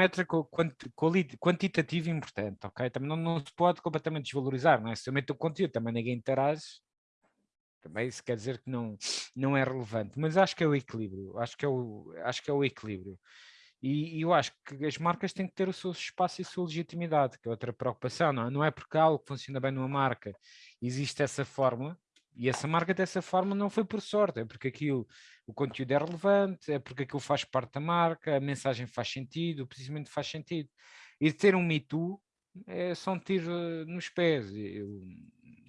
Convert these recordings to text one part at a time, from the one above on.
métrica quantitativa importante, ok? Também não, não, se pode completamente desvalorizar, não é? Se eu meto o conteúdo, também ninguém interage, também isso quer dizer que não, não é relevante, mas acho que é o equilíbrio, acho que é o, acho que é o equilíbrio. E, e eu acho que as marcas têm que ter o seu espaço e a sua legitimidade, que é outra preocupação, não é? Não é porque algo funciona bem numa marca, existe essa fórmula, e essa marca dessa forma não foi por sorte, é porque aquilo, o conteúdo é relevante, é porque aquilo faz parte da marca, a mensagem faz sentido, o posicionamento faz sentido. E ter um Me Too é só um tiro nos pés. Eu,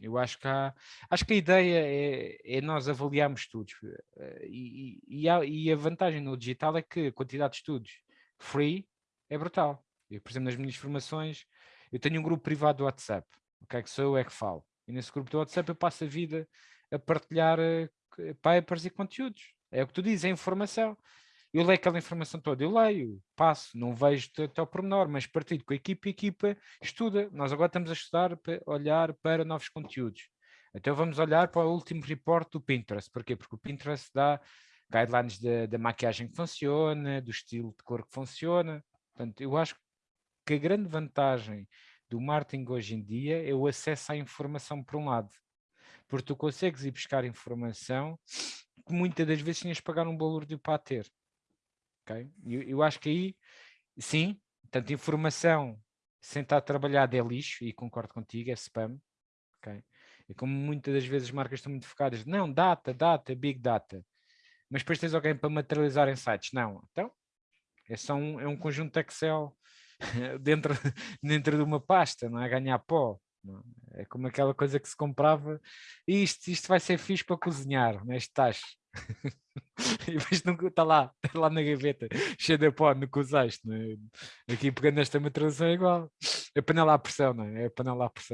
eu acho que há, acho que a ideia é, é nós avaliarmos estudos eh, e, e, a, e, a, vantagem no digital é que a quantidade de estudos free é brutal. Eu, por exemplo, nas minhas formações, eu tenho um grupo privado do WhatsApp, okay, que sou eu é que falo. E nesse grupo do WhatsApp eu passo a vida a partilhar uh, papers e conteúdos. É o que tu dizes, é informação. Eu leio aquela informação toda, eu leio, passo, não vejo até ao pormenor, mas partilho com a equipa e a equipa estuda. Nós agora estamos a estudar, para olhar para novos conteúdos. Então vamos olhar para o último report do Pinterest. Porquê? Porque o Pinterest dá guidelines da maquiagem que funciona, do estilo de cor que funciona. Portanto, eu acho que a grande vantagem do marketing hoje em dia é o acesso à informação por um lado. Porque tu consegues ir buscar informação que muitas das vezes tinhas de pagar um valor de para ter. Okay? Eu, eu acho que aí, sim, tanto informação sem estar trabalhada é lixo, e concordo contigo, é spam. Okay? E como muitas das vezes as marcas estão muito focadas, não, data, data, big data. Mas depois tens alguém para materializar em sites. Não, então, é só um, é um conjunto de Excel dentro, dentro de uma pasta, não é? Ganhar pó. É? é como aquela coisa que se comprava, isto, isto vai ser fixe para cozinhar, neste tacho. e depois nunca está lá, está lá na gaveta, cheio de pó, nunca usaste. É? Aqui pegando esta materialização é igual. É panela à pressão, não é? É panela à pressão.